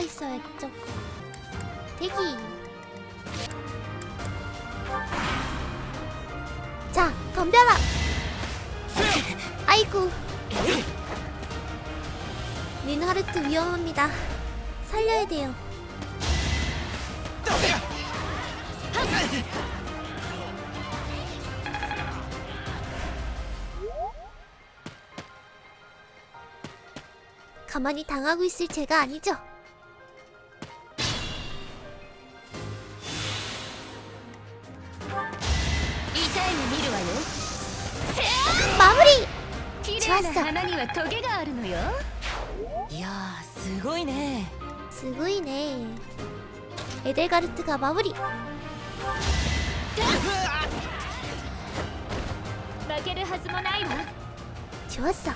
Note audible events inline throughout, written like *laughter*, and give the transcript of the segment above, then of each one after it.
있어야겠죠. 대기. 자, 덤벼라. 아이고. 린하르트 위험합니다. 살려야 돼요. 가만히 당하고 있을 제가 아니죠. 마무리! 綺麗な花にはトゲがあるのよいやーすごいね 스구이네. 에델가르트가 마무리. 負けるはずもないわ 좋았어.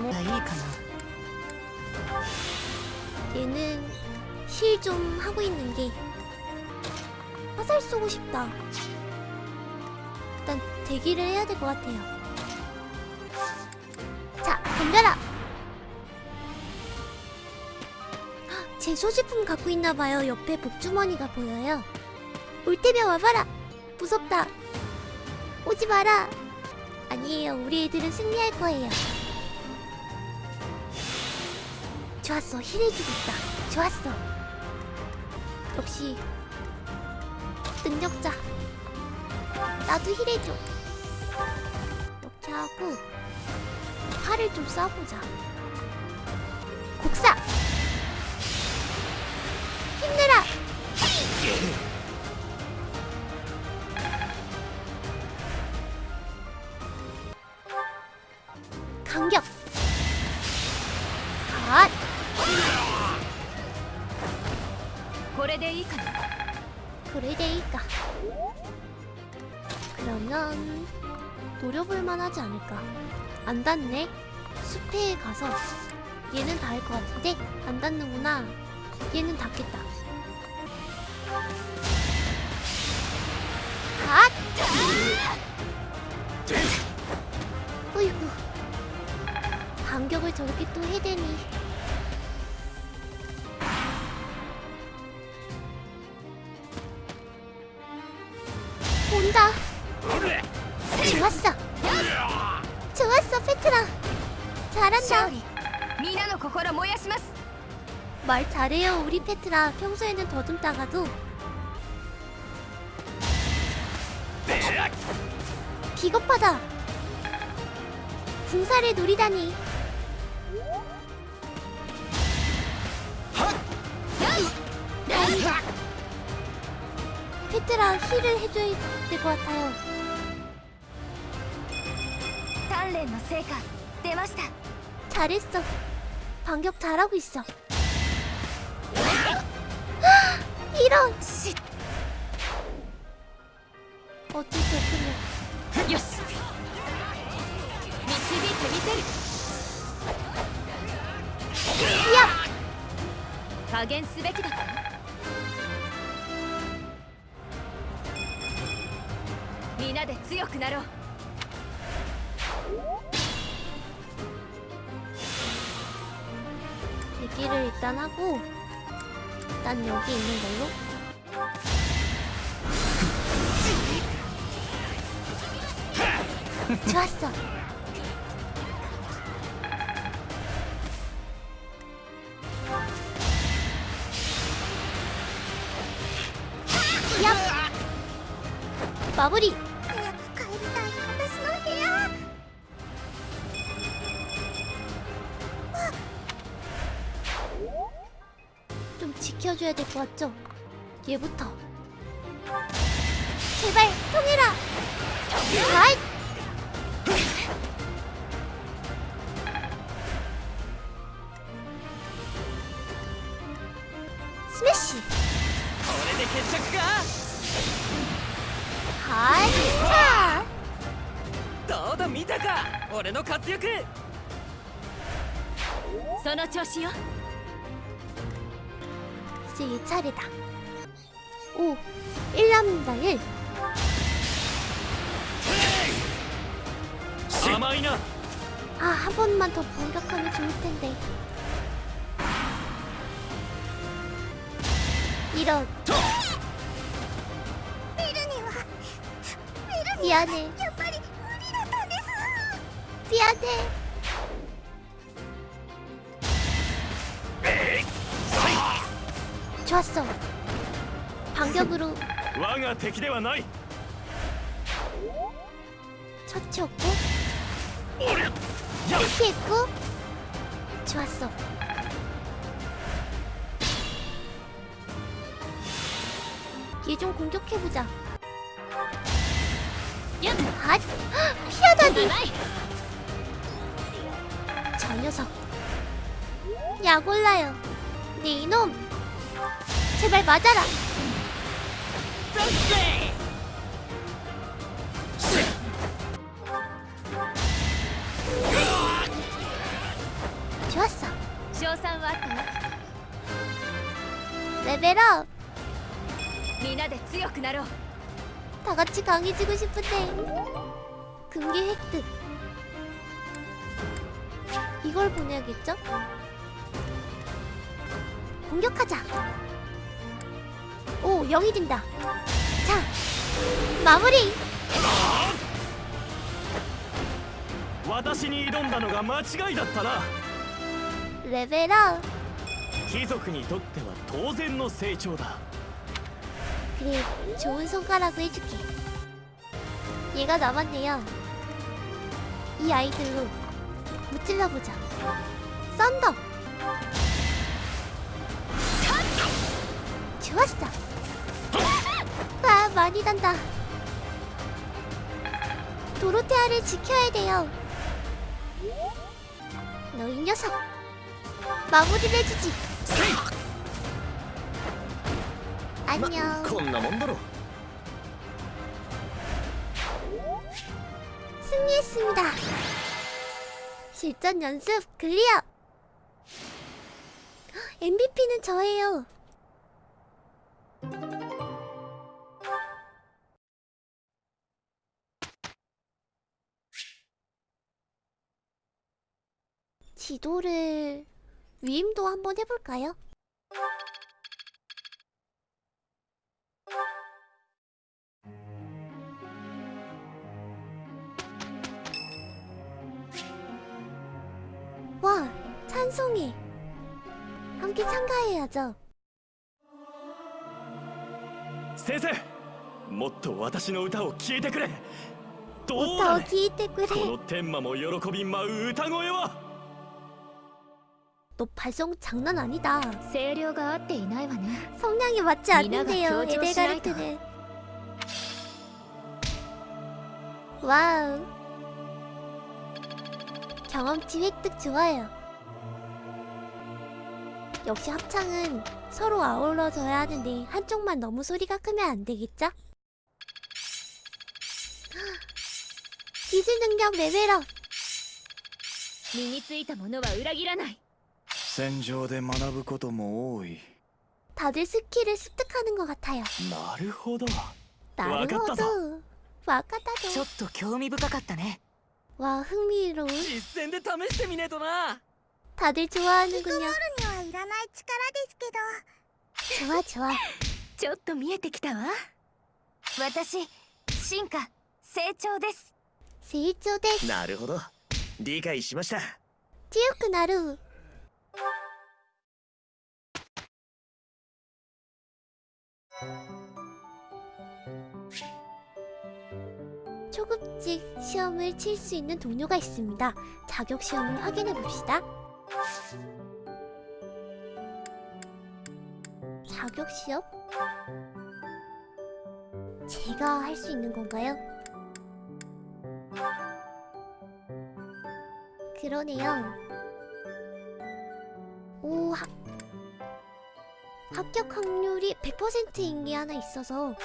もういいかな 얘는 힐 좀 하고 있는 게 화살 쏘고 싶다. 일단 대기를 해야 될 것 같아요. 자, 덤벼라. 헉, 제 소지품 갖고 있나 봐요. 옆에 복주머니가 보여요. 올 때면 와봐라. 무섭다. 오지 마라. 아니에요. 우리 애들은 승리할 거예요. 좋았어. 힐해주고 있다. 좋았어. 역시 능력자. 나도 힐해줘. 이렇게 하고 팔을 좀 쏴보자. 곡사. 힘내라. 안 닿네. 숲에 가서 얘는 닿을 것 같은데 안 닿는구나. 얘는 닿겠다. 갓! 어이구. 반격을 저렇게 또 해대니 心燃やします 말 잘해요, 우리 페트라. 평소에는 더듬다가도 비겁하다. 궁사를 노리다니. 다행이다. 페트라 힐을 해줘야 될 것 같아요. 鍛錬の成果出ました 잘했어. 반격 잘하고 있어. 이런 씨. 어쩔 수 없군요. よし導いてみせる 야! 加減すべきだった皆で強くなろう 대기를 일단 하고 일단 여기 있는 걸로. 좋았어. 야! 마무리. 좀 지켜줘야 될 것 같죠? 얘부터. 제발 통해라. 아이. 스매시. これで決着か 하이. 차. どうだ見たか俺の活躍その調子よ 이제 이 차례다. 오, 1 남는다 1. 아, 한 번만 더 공격하면 좋을 텐데. 이런. 미안해. 미안해. 좋았어. 반격으로 我が敵ではない 처치했고 俺や 피했고 좋았어. 얘 좀 공격해보자. 야! 아, 피하다니. ない 저 녀석. 약 올라요. 네 이놈. 제발 맞아라. 좋았어. 賞賛はあったわ 레벨업. 皆で強くなろう 다 같이 강해지고 싶은데. 금기 획득. 이걸 보내야겠죠? 공격하자. 오, 영이 된다. 자, 마무리. 私に挑んだのが間違いだったな 레벨업. 貴族にとっては当然の成長だ 그래, 좋은 손가락을 해줄게. 얘가 남았네요. 이 아이들로 무찔러보자. 썬더. 좋았어. 많이 단다. 도로테아를 지켜야 돼요. 너 이 녀석. 마무리를 해주지. 안녕. 승리했습니다. 실전 연습 클리어! MVP는 저예요. 지도를 위임도 한번 해볼까요? 와, 찬송이. 함께 참가해야죠. 先生もっと私の歌を聴いてくれどう 더 だね 기이때 こ 그래. の天魔も喜び舞う歌声は 너 발성 장난 아니다. 声量が合っていないわね 성량이 맞지 미나가 않는데요, 교조를 에델가르트는. 와우. 경험치 획득 좋아요. 역시 합창은 서로 아울러져야 하는데 한쪽만 너무 소리가 크면 안 되겠죠? *gasps* 기술 능력 레벨업. 身についたものは裏切らない 戦場で学ぶことも多い 다들 스킬을 습득하는 것 같아요. なるほど 나루호도. 와카타도. ちょっと興味深かったね 와 흥미로운. 実践で試してみねえとな 다들 좋아하는군요. にはいらない力ですけど 좋아 좋아. ちょっと見えてきたわ私進化成長です 세이초 데스. なるほど理解しました 찌우크 나루. 초급직 시험을 칠 수 있는 동료가 있습니다. 자격 시험을 확인해 봅시다. 자격 시험? 제가 할 수 있는 건가요? 그러네요. 오 학... 합격 확률이 100%인 게 하나 있어서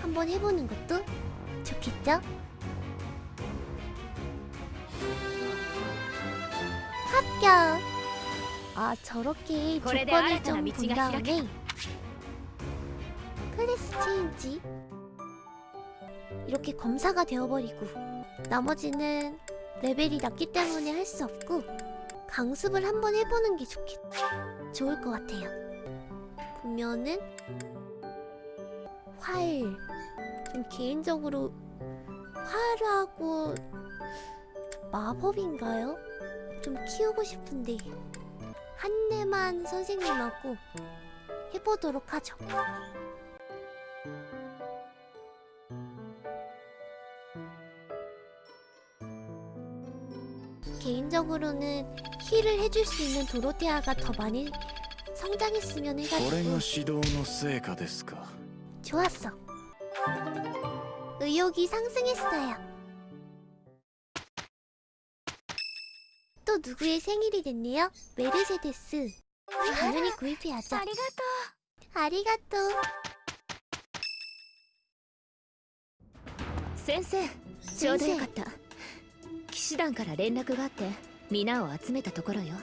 한번 해보는 것도 좋겠죠? 합격! 아 저렇게 조건이 좀본 다음에 클래스 체인지 이렇게 검사가 되어버리고 나머지는 레벨이 낮기 때문에 할 수 없고 강습을 한번 해보는 게 좋겠 좋을 것 같아요. 보면은 활. 좀 개인적으로 활하고 마법인가요? 좀 키우고 싶은데 한내만 선생님하고 해보도록 하죠. 개인적으로는 힐을 해줄 수 있는 도로테아가 더 많이 성장했으면 これ 해가지고 が指導の成果ですか 좋았어. 의욕이 상승했어요. 또 누구의 생일이 됐네요? 메르세데스. 당연히 구입해야죠. ありがと 아리가또. 先生ちょうどよかった 騎士団から連絡があって皆を集めたところよ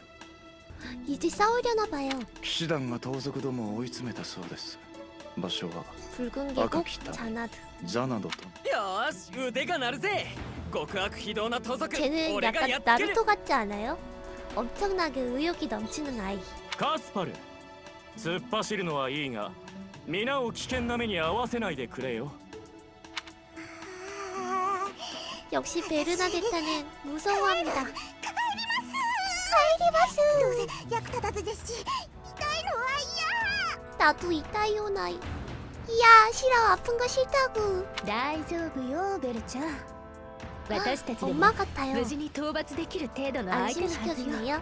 이제 싸우려나 봐요. 騎士団が盗賊どもを追い詰めたそうです場所は 붉은 계곡 아까 기타. 자나드. ザナドとよーし腕が鳴るぜ極悪非道な盗賊 쟤는 俺が 약간 やっつける 나루토 같지 않아요? 엄청나게 의욕이 넘치는 아이. カスパル突っ走るのはいいが皆を危険な目に遭わせないでくれよ 역시 베르나데타는 무서워합니다. どうせ役立たずですし痛いのは嫌 나도 이따이오 나이. 이야 싫어 아픈 거 싫다고. 大丈夫よベルちゃん私たちでも 엄마 같아요. 無事に討伐できる程度の相手のはずよ 안심시켜주네요.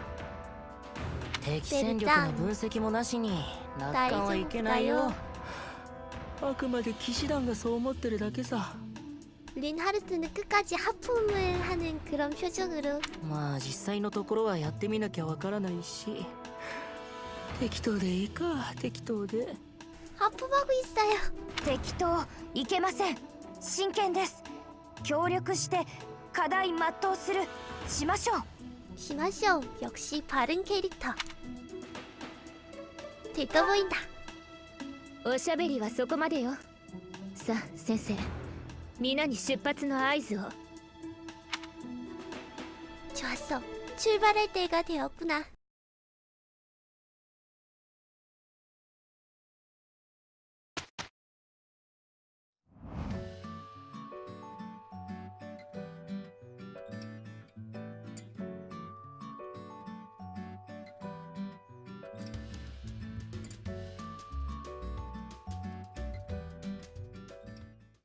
敵戦力の分析もなしに楽観はいけないよあくまで騎士団がそう思ってるだけさ 린하르트는 끝까지 하품을 하는 그런 표정으로 まあ実際のところはやってみなきゃわからないし適当でいいか適当で 하품하고 있어요. 適当いけません真剣です協力して課題全うするしましょう 심하쇼 역시 바른 캐릭터. 들떠 보인다. おしゃべりはそこまでよさあ先生 皆に出発の合図を 좋았어. 출발할 때가 되었구나.